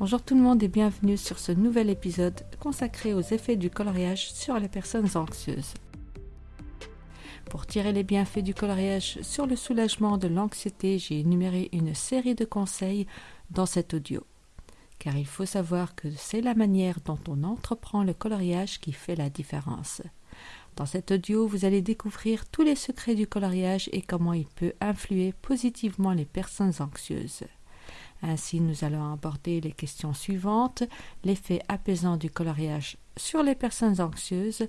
Bonjour tout le monde et bienvenue sur ce nouvel épisode consacré aux effets du coloriage sur les personnes anxieuses. Pour tirer les bienfaits du coloriage sur le soulagement de l'anxiété, j'ai énuméré une série de conseils dans cet audio. Car il faut savoir que c'est la manière dont on entreprend le coloriage qui fait la différence. Dans cet audio, vous allez découvrir tous les secrets du coloriage et comment il peut influer positivement les personnes anxieuses. Ainsi, nous allons aborder les questions suivantes. L'effet apaisant du coloriage sur les personnes anxieuses,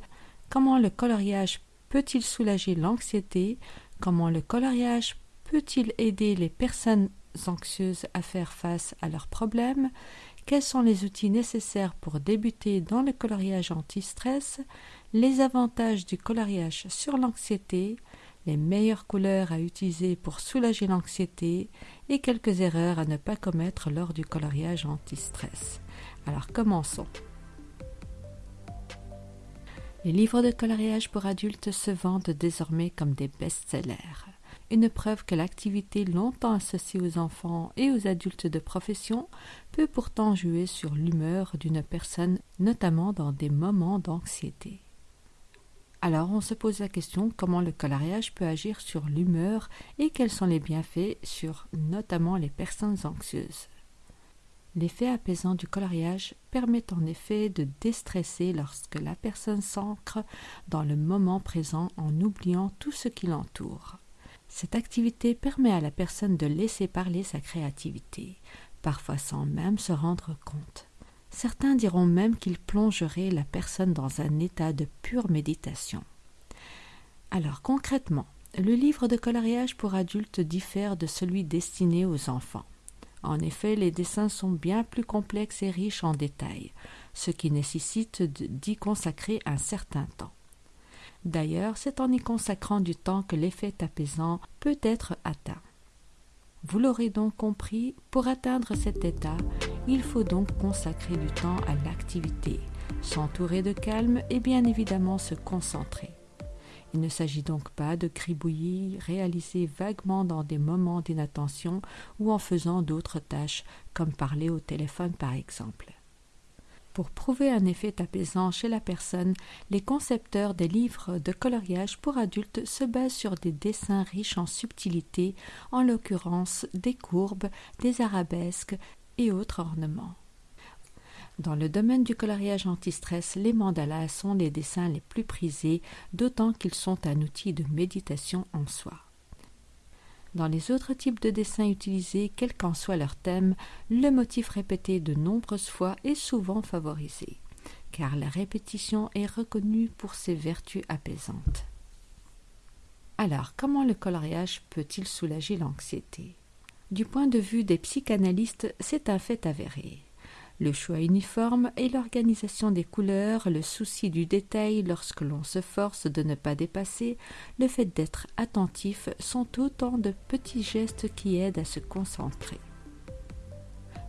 comment le coloriage peut-il soulager l'anxiété, comment le coloriage peut-il aider les personnes anxieuses à faire face à leurs problèmes, quels sont les outils nécessaires pour débuter dans le coloriage anti-stress, les avantages du coloriage sur l'anxiété, les meilleures couleurs à utiliser pour soulager l'anxiété et quelques erreurs à ne pas commettre lors du coloriage anti-stress. Alors commençons. Les livres de coloriage pour adultes se vendent désormais comme des best-sellers. Une preuve que l'activité longtemps associée aux enfants et aux adultes de profession peut pourtant jouer sur l'humeur d'une personne, notamment dans des moments d'anxiété. Alors on se pose la question comment le coloriage peut agir sur l'humeur et quels sont les bienfaits sur notamment les personnes anxieuses. L'effet apaisant du coloriage permet en effet de déstresser lorsque la personne s'ancre dans le moment présent en oubliant tout ce qui l'entoure. Cette activité permet à la personne de laisser parler sa créativité, parfois sans même se rendre compte. Certains diront même qu'il plongerait la personne dans un état de pure méditation. Alors concrètement, le livre de coloriage pour adultes diffère de celui destiné aux enfants. En effet, les dessins sont bien plus complexes et riches en détails, ce qui nécessite d'y consacrer un certain temps. D'ailleurs, c'est en y consacrant du temps que l'effet apaisant peut être atteint. Vous l'aurez donc compris, pour atteindre cet état, il faut donc consacrer du temps à l'activité, s'entourer de calme et bien évidemment se concentrer. Il ne s'agit donc pas de cribouillis réalisés vaguement dans des moments d'inattention ou en faisant d'autres tâches, comme parler au téléphone par exemple. Pour prouver un effet apaisant chez la personne, les concepteurs des livres de coloriage pour adultes se basent sur des dessins riches en subtilités, en l'occurrence des courbes, des arabesques et autres ornements. Dans le domaine du coloriage anti-stress, les mandalas sont les dessins les plus prisés, d'autant qu'ils sont un outil de méditation en soi. Dans les autres types de dessins utilisés, quel qu'en soit leur thème, le motif répété de nombreuses fois est souvent favorisé, car la répétition est reconnue pour ses vertus apaisantes. Alors, comment le coloriage peut-il soulager l'anxiété? Du point de vue des psychanalystes, c'est un fait avéré. Le choix uniforme et l'organisation des couleurs, le souci du détail lorsque l'on se force de ne pas dépasser, le fait d'être attentif sont autant de petits gestes qui aident à se concentrer.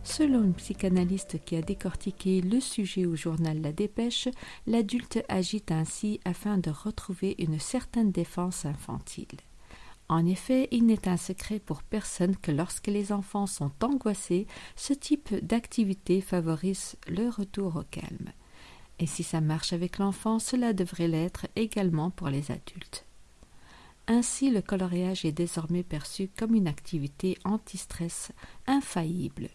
Selon une psychanalyste qui a décortiqué le sujet au journal La Dépêche, l'adulte agit ainsi afin de retrouver une certaine défense infantile. En effet, il n'est un secret pour personne que lorsque les enfants sont angoissés, ce type d'activité favorise le retour au calme. Et si ça marche avec l'enfant, cela devrait l'être également pour les adultes. Ainsi, le coloriage est désormais perçu comme une activité anti-stress infaillible.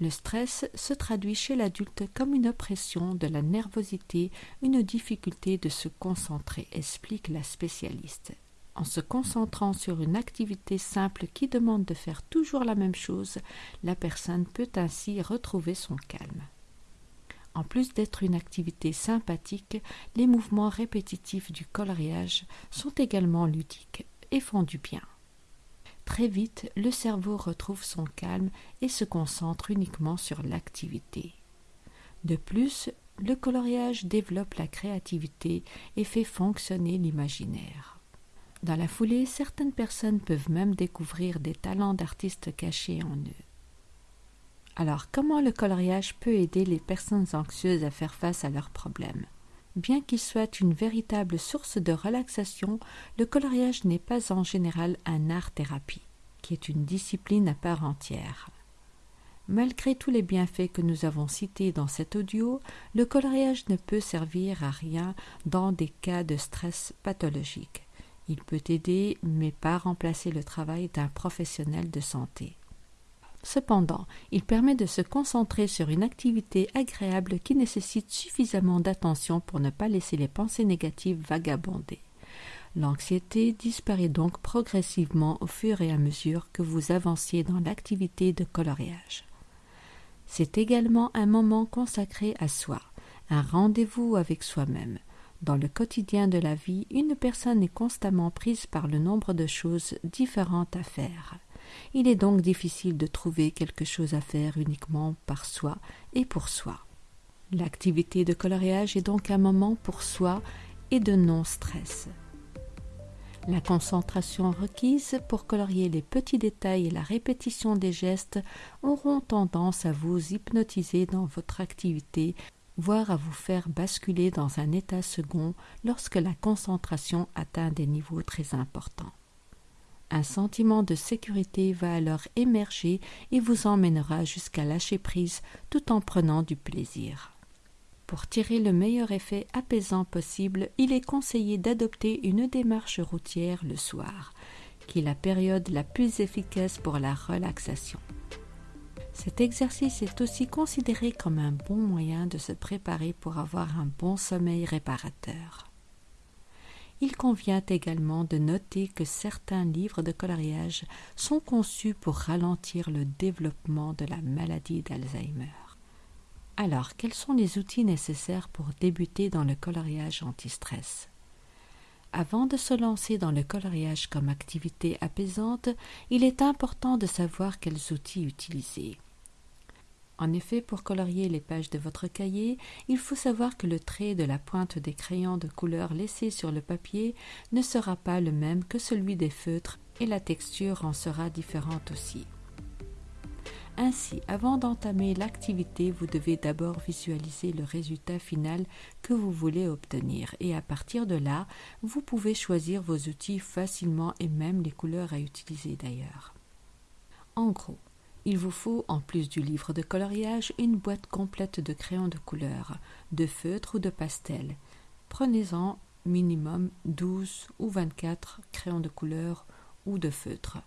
Le stress se traduit chez l'adulte comme une oppression de la nervosité, une difficulté de se concentrer, explique la spécialiste en se concentrant sur une activité simple qui demande de faire toujours la même chose, la personne peut ainsi retrouver son calme. En plus d'être une activité sympathique, les mouvements répétitifs du coloriage sont également ludiques et font du bien. Très vite, le cerveau retrouve son calme et se concentre uniquement sur l'activité. De plus, le coloriage développe la créativité et fait fonctionner l'imaginaire. Dans la foulée, certaines personnes peuvent même découvrir des talents d'artistes cachés en eux. Alors, comment le coloriage peut aider les personnes anxieuses à faire face à leurs problèmes? Bien qu'il soit une véritable source de relaxation, le coloriage n'est pas en général un art-thérapie, qui est une discipline à part entière. Malgré tous les bienfaits que nous avons cités dans cet audio, le coloriage ne peut servir à rien dans des cas de stress pathologique. Il peut aider, mais pas remplacer le travail d'un professionnel de santé. Cependant, il permet de se concentrer sur une activité agréable qui nécessite suffisamment d'attention pour ne pas laisser les pensées négatives vagabonder. L'anxiété disparaît donc progressivement au fur et à mesure que vous avanciez dans l'activité de coloriage. C'est également un moment consacré à soi, un rendez-vous avec soi-même. Dans le quotidien de la vie, une personne est constamment prise par le nombre de choses différentes à faire. Il est donc difficile de trouver quelque chose à faire uniquement par soi et pour soi. L'activité de coloriage est donc un moment pour soi et de non-stress. La concentration requise pour colorier les petits détails et la répétition des gestes auront tendance à vous hypnotiser dans votre activité, voire à vous faire basculer dans un état second lorsque la concentration atteint des niveaux très importants. Un sentiment de sécurité va alors émerger et vous emmènera jusqu'à lâcher prise tout en prenant du plaisir. Pour tirer le meilleur effet apaisant possible, il est conseillé d'adopter une démarche routière le soir, qui est la période la plus efficace pour la relaxation. Cet exercice est aussi considéré comme un bon moyen de se préparer pour avoir un bon sommeil réparateur. Il convient également de noter que certains livres de coloriage sont conçus pour ralentir le développement de la maladie d'Alzheimer. Alors, quels sont les outils nécessaires pour débuter dans le coloriage anti-stress? Avant de se lancer dans le coloriage comme activité apaisante, il est important de savoir quels outils utiliser. En effet, pour colorier les pages de votre cahier, il faut savoir que le trait de la pointe des crayons de couleur laissés sur le papier ne sera pas le même que celui des feutres et la texture en sera différente aussi. Ainsi, avant d'entamer l'activité, vous devez d'abord visualiser le résultat final que vous voulez obtenir et à partir de là, vous pouvez choisir vos outils facilement et même les couleurs à utiliser d'ailleurs. En gros, il vous faut, en plus du livre de coloriage, une boîte complète de crayons de couleur, de feutres ou de pastels. Prenez-en minimum 12 ou 24 crayons de couleur ou de feutres.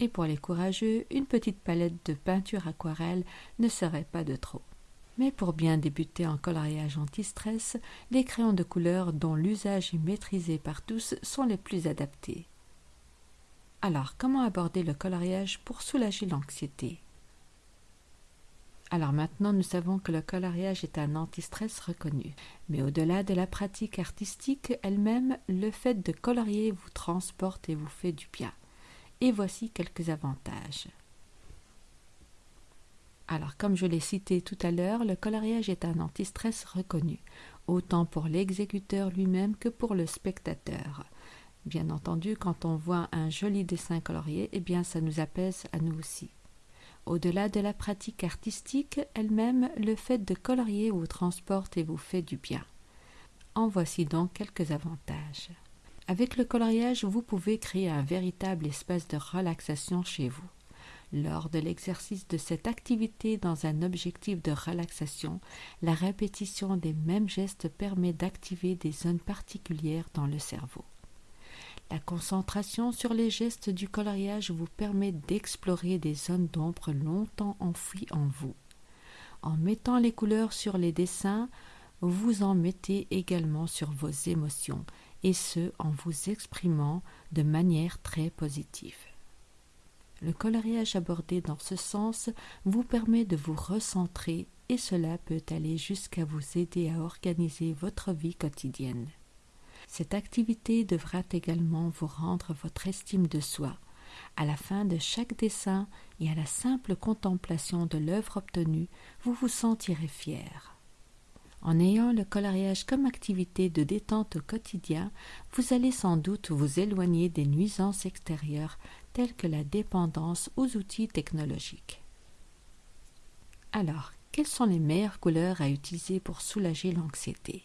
Et pour les courageux, une petite palette de peinture aquarelle ne serait pas de trop. Mais pour bien débuter en coloriage anti-stress, les crayons de couleur dont l'usage est maîtrisé par tous sont les plus adaptés. Alors, comment aborder le coloriage pour soulager l'anxiété? Alors maintenant, nous savons que le coloriage est un antistress reconnu. Mais au-delà de la pratique artistique elle-même, le fait de colorier vous transporte et vous fait du bien. Et voici quelques avantages. Alors, comme je l'ai cité tout à l'heure, le coloriage est un antistress reconnu, autant pour l'exécuteur lui-même que pour le spectateur. Bien entendu, quand on voit un joli dessin colorié, eh bien ça nous apaise à nous aussi. Au-delà de la pratique artistique elle-même, le fait de colorier vous transporte et vous fait du bien. En voici donc quelques avantages. Avec le coloriage, vous pouvez créer un véritable espace de relaxation chez vous. Lors de l'exercice de cette activité dans un objectif de relaxation, la répétition des mêmes gestes permet d'activer des zones particulières dans le cerveau. La concentration sur les gestes du coloriage vous permet d'explorer des zones d'ombre longtemps enfouies en vous. En mettant les couleurs sur les dessins, vous en mettez également sur vos émotions, et ce en vous exprimant de manière très positive. Le coloriage abordé dans ce sens vous permet de vous recentrer et cela peut aller jusqu'à vous aider à organiser votre vie quotidienne. Cette activité devra également vous rendre votre estime de soi. À la fin de chaque dessin et à la simple contemplation de l'œuvre obtenue, vous vous sentirez fier. En ayant le coloriage comme activité de détente au quotidien, vous allez sans doute vous éloigner des nuisances extérieures telles que la dépendance aux outils technologiques. Alors, quelles sont les meilleures couleurs à utiliser pour soulager l'anxiété?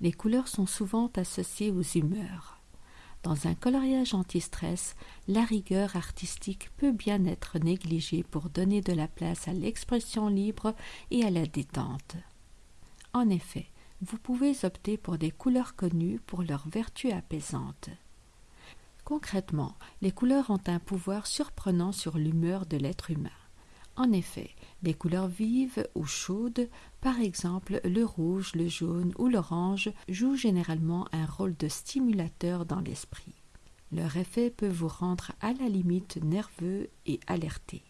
Les couleurs sont souvent associées aux humeurs. Dans un coloriage anti-stress, la rigueur artistique peut bien être négligée pour donner de la place à l'expression libre et à la détente. En effet, vous pouvez opter pour des couleurs connues pour leur vertu apaisante. Concrètement, les couleurs ont un pouvoir surprenant sur l'humeur de l'être humain. En effet, les couleurs vives ou chaudes, par exemple le rouge, le jaune ou l'orange, jouent généralement un rôle de stimulateur dans l'esprit. Leur effet peut vous rendre à la limite nerveux et alerté.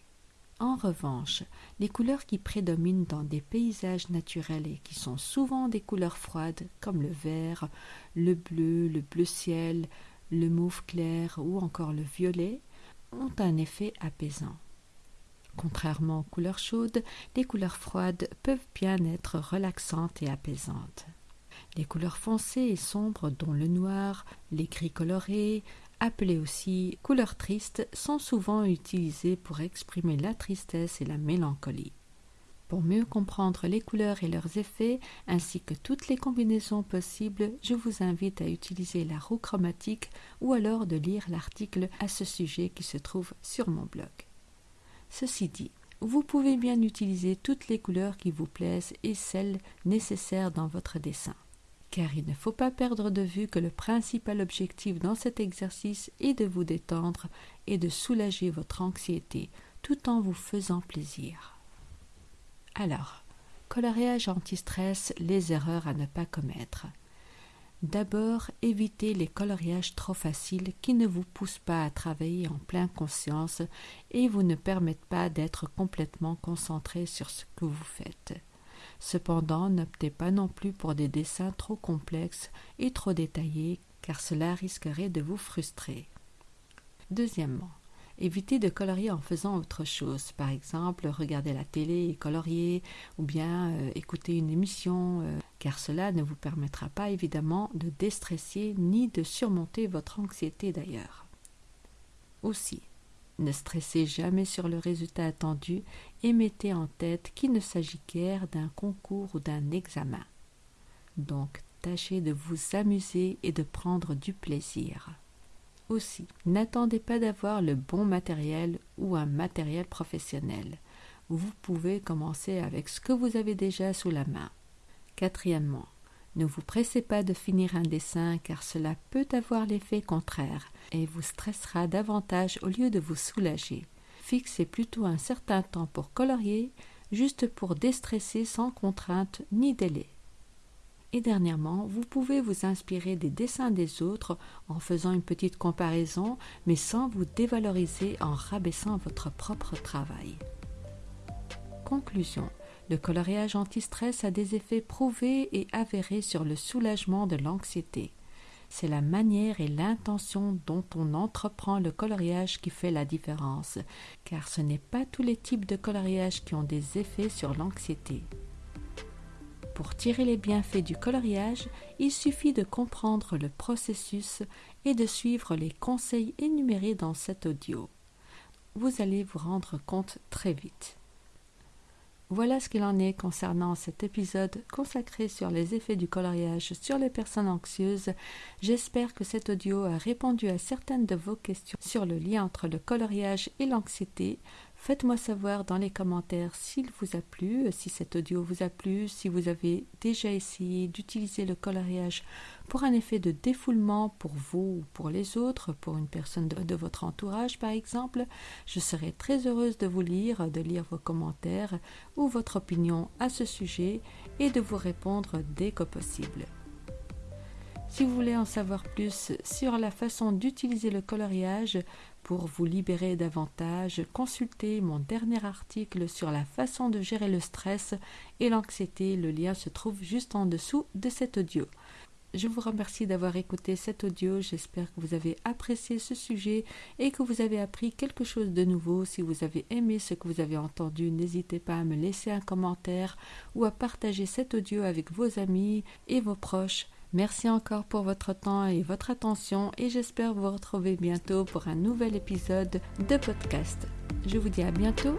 En revanche, les couleurs qui prédominent dans des paysages naturels et qui sont souvent des couleurs froides comme le vert, le bleu, le bleu ciel, le mauve clair ou encore le violet, ont un effet apaisant. Contrairement aux couleurs chaudes, les couleurs froides peuvent bien être relaxantes et apaisantes. Les couleurs foncées et sombres, dont le noir, les gris colorés, appelés aussi couleurs tristes, sont souvent utilisées pour exprimer la tristesse et la mélancolie. Pour mieux comprendre les couleurs et leurs effets, ainsi que toutes les combinaisons possibles, je vous invite à utiliser la roue chromatique ou alors de lire l'article à ce sujet qui se trouve sur mon blog. Ceci dit, vous pouvez bien utiliser toutes les couleurs qui vous plaisent et celles nécessaires dans votre dessin. Car il ne faut pas perdre de vue que le principal objectif dans cet exercice est de vous détendre et de soulager votre anxiété tout en vous faisant plaisir. Alors, coloriage anti-stress, les erreurs à ne pas commettre. D'abord, évitez les coloriages trop faciles qui ne vous poussent pas à travailler en pleine conscience et vous ne permettent pas d'être complètement concentré sur ce que vous faites. Cependant, n'optez pas non plus pour des dessins trop complexes et trop détaillés car cela risquerait de vous frustrer. Deuxièmement, Évitez de colorier en faisant autre chose. Par exemple, regarder la télé et colorier, ou bien euh, écouter une émission, euh, car cela ne vous permettra pas évidemment de déstresser ni de surmonter votre anxiété d'ailleurs. Aussi, ne stressez jamais sur le résultat attendu et mettez en tête qu'il ne s'agit guère d'un concours ou d'un examen. Donc, tâchez de vous amuser et de prendre du plaisir. Aussi, n'attendez pas d'avoir le bon matériel ou un matériel professionnel. Vous pouvez commencer avec ce que vous avez déjà sous la main. Quatrièmement, ne vous pressez pas de finir un dessin car cela peut avoir l'effet contraire et vous stressera davantage au lieu de vous soulager. Fixez plutôt un certain temps pour colorier, juste pour déstresser sans contrainte ni délai. Et dernièrement, vous pouvez vous inspirer des dessins des autres en faisant une petite comparaison, mais sans vous dévaloriser en rabaissant votre propre travail. Conclusion. Le coloriage anti-stress a des effets prouvés et avérés sur le soulagement de l'anxiété. C'est la manière et l'intention dont on entreprend le coloriage qui fait la différence, car ce n'est pas tous les types de coloriage qui ont des effets sur l'anxiété. Pour tirer les bienfaits du coloriage, il suffit de comprendre le processus et de suivre les conseils énumérés dans cet audio. Vous allez vous rendre compte très vite. Voilà ce qu'il en est concernant cet épisode consacré sur les effets du coloriage sur les personnes anxieuses. J'espère que cet audio a répondu à certaines de vos questions sur le lien entre le coloriage et l'anxiété. Faites-moi savoir dans les commentaires s'il vous a plu, si cet audio vous a plu, si vous avez déjà essayé d'utiliser le coloriage pour un effet de défoulement pour vous ou pour les autres, pour une personne de, votre entourage par exemple. Je serai très heureuse de vous lire, de lire vos commentaires ou votre opinion à ce sujet et de vous répondre dès que possible. Si vous voulez en savoir plus sur la façon d'utiliser le coloriage pour vous libérer davantage, consultez mon dernier article sur la façon de gérer le stress et l'anxiété. Le lien se trouve juste en dessous de cet audio. Je vous remercie d'avoir écouté cet audio. J'espère que vous avez apprécié ce sujet et que vous avez appris quelque chose de nouveau. Si vous avez aimé ce que vous avez entendu, n'hésitez pas à me laisser un commentaire ou à partager cet audio avec vos amis et vos proches. Merci encore pour votre temps et votre attention et j'espère vous retrouver bientôt pour un nouvel épisode de podcast. Je vous dis à bientôt